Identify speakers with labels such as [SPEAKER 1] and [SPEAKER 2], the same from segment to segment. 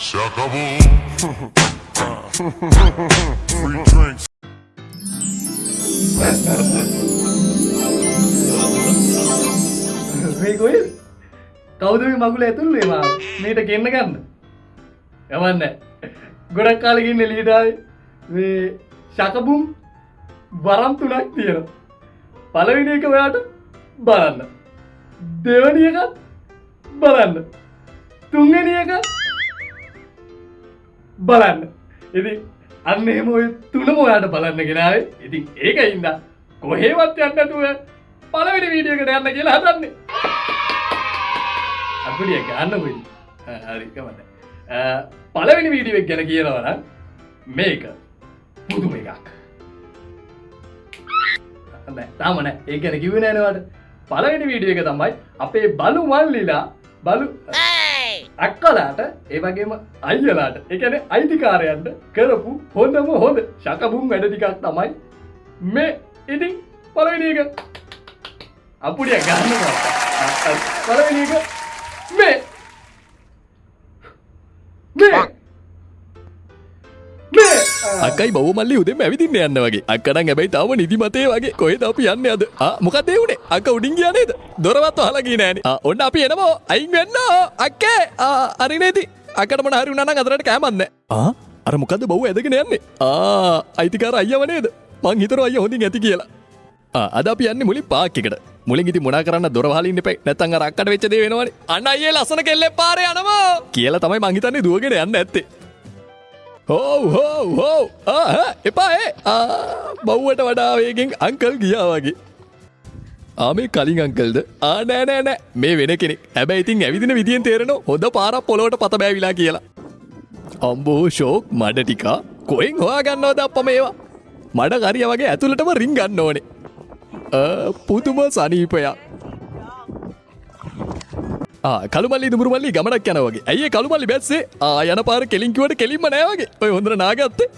[SPEAKER 1] Se acabó. Free drinks.
[SPEAKER 2] මේ කොයි කවුද මේ මගුල ඇතුල්ලේ මා? මේට කෙන්න ගන්න. යමන්න ගොඩක් කාලකින්න ලීටයි මේ ශකබුම් වරම් තුනක් තියෙන පලවිනි එක ඔයාට බලන්න. දෙවනි එකත් බලන්න. තුන්ගනි එක බලන්න. ඉති අන්න එහෙම ඔය තුනම ඔයාට බලන්න ගෙනාවේ. ඉතින් ඒක ඉන්න කොහේවත් යන්නතුව පලවෙනි වීඩියකට යන්න කියලා හදන්නේ. අපිය ගන්න පොයි හරිකමට පලවෙනි වීඩියක් ගැන කියනවන මේක පුදුම එකක්. තාමන ඒ ගැන කිව නෑනවට පලවෙනි වීඩිය එක තමයි අපේ බලු මල්ලිලා බලු අක්කලාට ඒවගේම අයියලාට එකන අයිතිකාරයන්ට කරපු හොඳම හොඳ ශකබුම් වැඩ ටිකක් තමයි මේ. ඉතින් පලවෙනි එක අපුඩිය ගන්න පලවෙනි එක මේ මේ. මේ.
[SPEAKER 3] අකයි බව මල්ලි උදෙම ඇවිදින්න යන්න වගේ. අක්කඩන් ඇබැයි තාව නිදිමතේ වගේ. කොහෙද අපි යන්න අද? මොකදේ වුණේ අක උඩින් ගියනේද දොරවත් හලකි නෑන. ඔන්න අපි එනවා. අයින් වෙන්න. අක්කේ. අරිනේති අකටම හරි උනන අතරට කෑමන්න අර මොකද බව් ඇදගෙන යන්නේ? ආ අයිතිකාර අයියවනේද මං හිතර අය හොඳින් ඇති කියලා. අද අපි යන්න මුලි පාක්කට මුලින් ඉති මුණ කරන්න දොරහලින්න පෙක් නැතන් රක්කට වෙච්චද වෙනවනි. අන්න අයේ ලසන කෙල්ලෙ පාර යනවා. කියලා තමයි මංහිතන්නේ දුවගෙන යන්න ඇත්තේ හෝ හෝ හෝ. එපා ඒ බව්වට වඩාවේගෙන් අංකල් ගියා වගේ. ආමේ කලින් අංකල්ද? ආනෑනෑනෑ මේ වෙන කෙනෙක්. හැබැයි ඉතින් ඇවිදින විදිියෙන් තේරෙන හොඳ පාරක් පොලොවට පත බෑවිලා කියලා. අම්බෝ ෂෝක් මඩ ටිකා. කොයින් හොයා ගන්නවද අප මේවා? මඩ කරිය වගේ ඇතුළටම රිං ගන්න ඕනේ. පුතුම සනීපයක්. කළුමල්ලි දුරමල්ලි ගමනක් යනවගේ ඇයි කළුමල්ලි බැස්සේ? ආයන පාර කෙලින්කිවට කෙලින්ම නෑවගේ ඔය හොඳර නාගත්තේ.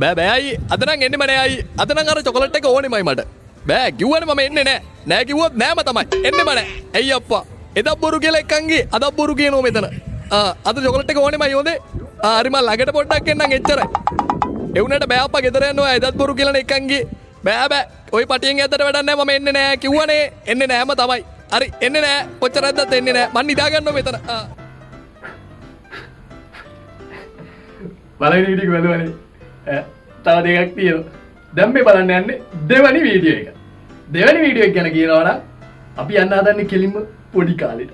[SPEAKER 3] බෑ බෑයි අදනම් එන්න මනෑයි අදන අර චොකලට් එක ඕනෙමයි මට. බෑ කිව්වන ම එන්න නෑ. නෑකිවොත් නෑම තමයි. එන්න මන ඇයි අප්පා? එදක් බොරු කියල එක්කන්ගේ අදක් බොරු කියනෝ මෙතන. අද චොකලට් එක ඕනෙම යෝදේ ආරිම ළඟට පොඩ්ඩක් එන්නම් එච්චරයි එවනට බෑප ගෙදරයන්නවා ඇදත් බොරු කියලන එකන්ගේ බෑබෑ ඔය පටියෙන් ඇතට වැඩන්න ම එන්න නෑ කිව්වනේ. එන්න නෑම තමයි. හරි එන්න නෑ. කොච්චරදත් එන්නේ නෑ. මන් නිදාගන්න මෙතන.
[SPEAKER 2] බලනිටික වැලවනේ තව දෙකක් තියෝ දැම්මේ බලන්න යන්නේ දෙවනි වීඩියෝ එක. දෙවැනි වීඩියෝ ගැන කියනවන අපි යන්න හදන්න කෙලින්ම පොඩි කාලෙට.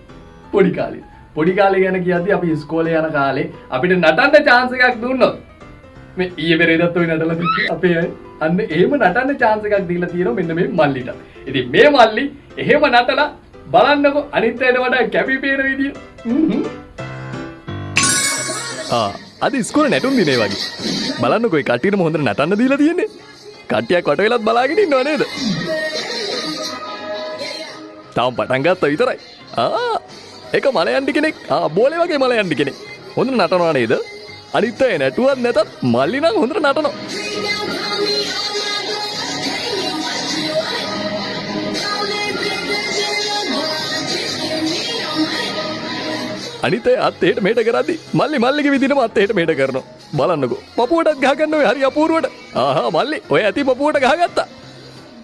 [SPEAKER 2] පොඩි කාලෙ පොඩි කාලෙ ගැන කියති අපි ස්කෝල යන කාලේ අපිට නටන්ට චාන්සකක් දුන්නොත්. මේ ඒ පෙරේදත්ව නටල අපේ අය. අන්න ඒම නටන්න චාන්සකක් දීලා තියෙන මෙන්න මේ මල්ලිට. ඉති මේ මල්ලි එහෙම නටලා බලන්නකො. අනිත්තයට වඩා කැපිපේන විදිිය.
[SPEAKER 3] අද ස්කෝල නැටුම් දිනේ වගේ. බලන්නකොයි කටියටම හොඳ නටන්න දීලා තියෙන්නේ. කටියක් කොට වෙලත් බලාගෙන නොනේද තවම් පටන්ගත්ත විතරයි. එක මලයන්ටි කෙනෙක්. බෝලෙ වගේ මලයන්ටි කෙනෙක්. හොඳ නටනවා නේද? අනිත්තය නැටුවත් නැතත් මල්ලිනම් හොඳට නටනවා අනිතේ අත්තේට මේට කරදදි මල්ලි මල්ලික විදින අත්තේට මේට කරනවා. බලන්නකු. පපුුවටත් ගහගන්නව හරි අපූරුවට. ආහා මල්ලි ඔය ඇති පපුුවට ගහගත්තා.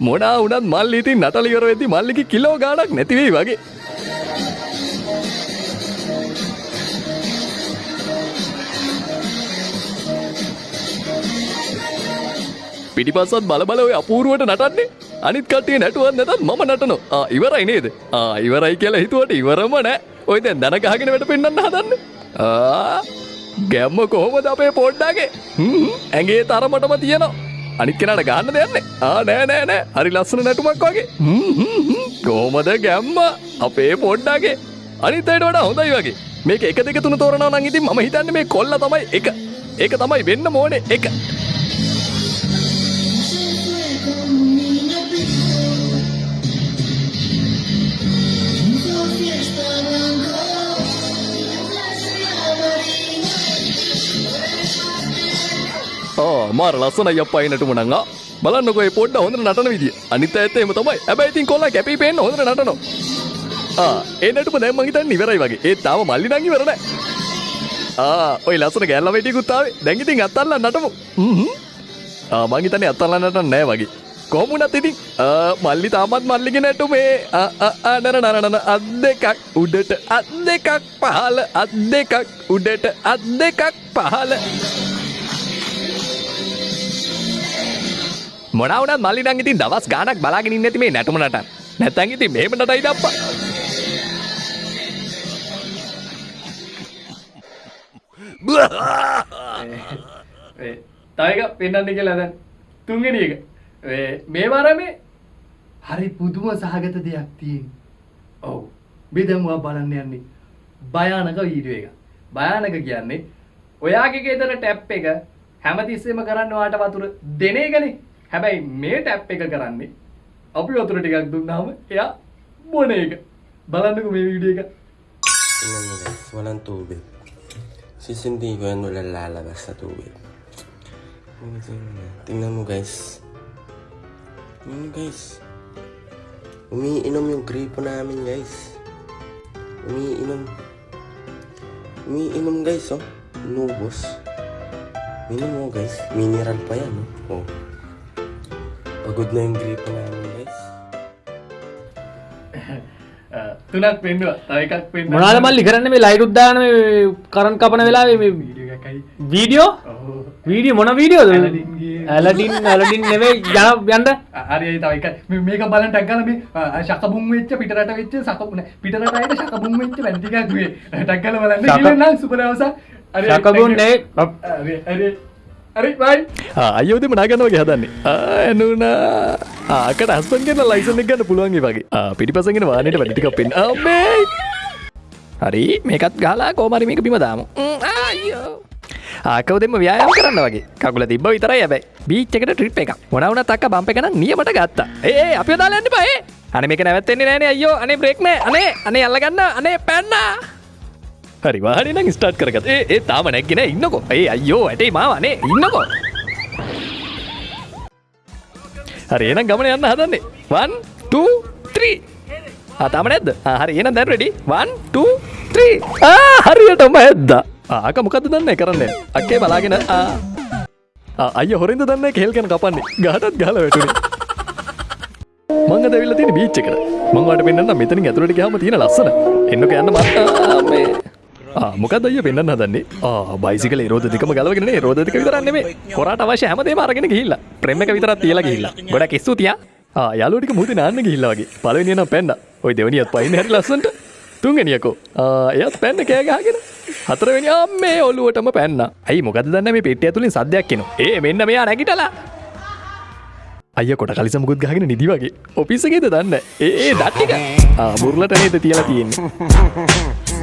[SPEAKER 3] මොනා උනත් මල්ලි ඉතින් නටලිවර වෙදදි මල්ලිකි කිලෝ ගානක් නැතිවෙයි වගේ. පිටිපස්සත් බලබල ඔය අපූරුවට නටන්නේ. අනිත් කටිය නැටුවත් නැතත් මම නටනවා. ඉවරයි නේද? ඉවරයි කියලා හිතුවට ඉවරම නෑ. ඔය දැන් දන ගහගෙන වැට පෙන්න්න හදන්න? ගැම්ම කොහොමද අපේ පොඩ්ඩාගේ? ඇගේ තරමටම තියනවා. අනිත් කෙනට ගන්න දෙන්නේ ආ නෑ නෑ නෑ. හරි ලස්සන නැටුමක් වගේ. කෝමද ගැම්ම? අපේ පොඩ්ඩාගේ. අනිතයට වඩා හොඳයි වගේ. මේක එක දෙක තුන තෝරණ නං ඉතින් ම හිතන්න මේ කොල්ල තමයි එක. ඒක තමයි වෙන්න මෝනේ එක. මාර ලස්සන යප්පයි නටුමනංගා බලන්නකොයි පොඩ්ඩ හොඳ නටන විදිිය. අනිත ඇත්තේම තමයි. ඇබැයිතින් කොල්ල කැපි පෙන් හොඳ නටනවා. ඒනටම දැම්ම හිතන් නිවරයි වගේ. ඒ තාව මල්ලි නංගි වරන ඔය ලස්සන ගැල්ල වැටිකුත්තාවේ දැඟිතින් අත්තල්ල නටමු. මංගිතන අත්තල්ලන්නට නෑ වගේ. කොමුණත් ඉතින් මල්ලි තාමත් මල්ලිගෙන නැටු මේ අනර නරණන අත් දෙකක් උඩට අත් දෙකක් පහල අත් දෙකක් උඩට අත් දෙකක් පහල. මොනවනත් මල්ලි නං ඉතින් දවස් ගානක් බලාගෙන ඉන්න ඇති මේ නැටුම නටන් නැතන් ඉතින් මෙහෙම නටයි දප්පා.
[SPEAKER 2] තයක පෙන්න්න කියලා දැන් තුන්ගෙන එක. මේ වරමේ හරි පුදුම සහගත දෙයක් තියෙන්. ඔවු. බෙදමුවා බලන්න යන්නේ භයානක වීඩුව එක භයානක කියන්නේ ඔයාගේ ගෙදර ටැප් එක හැමතිස්සෙම කරන්න වාට වතුර දෙනේගනේ හැබැයි මේ ටැප් එක කරන්නේ අපි වතුර ටිකක් දුන්නාම එයා බොන එක බලන්නක මේ වීඩිය එක
[SPEAKER 4] Tingnan mo guys, walang tubig. Sisindi ko yan walang lalabas sa tubig. Tingnan mo, Tingnan mo guys. Tingnan mo guys. Umiinom yung gripo namin guys. Umiinom. Umiinom guys oh. Nubos. Minom mo guys. Mineral pa yan oh. Pagod na yung gripo namin guys.
[SPEAKER 2] තුනක් පෙන්නවා තව එකක් පෙන්වන්න.
[SPEAKER 5] මොනාද මල්ලි කරන්න? මේ light උද්දාන මේ කරන් කපන වෙලාවේ මේ
[SPEAKER 2] වීඩියෝ
[SPEAKER 5] වීඩියෝ මොන වීඩියෝද. ඇලඩින් ඇලඩින් නෙවෙයි යන යන්න.
[SPEAKER 2] හරි තව එක මේ- මේක බලන්න ටැග්ගල මේ ශකබුම් වෙච්ච පිටරට වෙච්ච සකබු නෑ පිටරට අයට ශකබුම් වෙච්ච වැඩි ටිකක් මේ ටැග්ගල බලන්න.
[SPEAKER 5] ශක-
[SPEAKER 2] කියලා නම් සුබ දවසක් හරි
[SPEAKER 3] අයෝදම නාගන්නවගේ හදන්නේ. ඇනුනා. ආකට අස්පන් කියන ලයිසන ගන්න පුළුවන්ගේ වගේ. පිටිපසගෙන වානයට වැඩිටික පෙන් හරි මේකත් ගලා කෝමරි මේක බිම දාමු. ආකව දෙම ව්‍යයාම කරන්න වගේ. කකුල තිබ විතරයි ඇබයි බීච්චකට ට්‍රිප් එක මොනවන තක්ක බම්ප එකන නියමට ගත්තා. ඒ අපි දාලන්න පේ අන මේක නැවත්තෙන්නේ නෑන අයෝ අනේ බ්‍රේක්න අනේ අනේ අල්ලගන්න. අනේ පැන්නා හරි වාහනනම් ස්ටාට් කරගත්. ඒ ඒ තාම නැක්ගෙන ඉන්නකො. ඒ අයෝ ඇටේ මාවනේ ඉන්නකො. හරි එනම් ගමන යන්න හදන්නේ. වන් ත්‍රී අතාම නැද්ද? හරි එන දැන් රෙඩි වන් ත්‍රී හරියටම ඇද්ද. ආක මොකද දන්න කරන්න? අක්කේ බලාගෙන ආ. ආ, අය හොරින්ද දන්න කෙල්කෙන කපන්නේ. ගහටත් ගහල වැටුනේ. මංග දැවිල්ල තියෙන බීච් එකට. මංවට පෙන්න්න මෙතනින් ඇතුළට ගහම තියෙන ලස්සන. එන්නක යන්න මත්තාමේ මොකද අය පෙන්න්න හදන්නේ? බයිසිකල රෝධතිකම ගලවගෙන රෝධතික විතරන්නේ කොරට අවශ්‍ය හැමදේ මාරගෙන ගහිල්ල. ප්‍රෙම එක විතරත් තියලා ගහිල්ල. ගොඩ කෙස්සු තිය. යාලෝටික මුද නාන්න ගහිල්ලාගේ පලවෙනියන පැන්න. ඔය දෙවනියත් පයින් හැරි ලස්සට තුන්ගෙනියකෝ එයත් පැන්න කෑගාගෙන හතරවෙනි අම්මේ ඔල්ලුවටම පැන්න. ඇයි මොකද දන්න මේ පෙටිය තුළින් සද්‍යයක් කෙන ඒ මෙන්න මෙයා නැගිටලා. අය කොට කලිසමුකුත් ගහගෙන නිදි වගේ. ඔපිසගේද දන්න? ඒ දට්ටික මුරලට නේද තියලා තියෙන්නේ.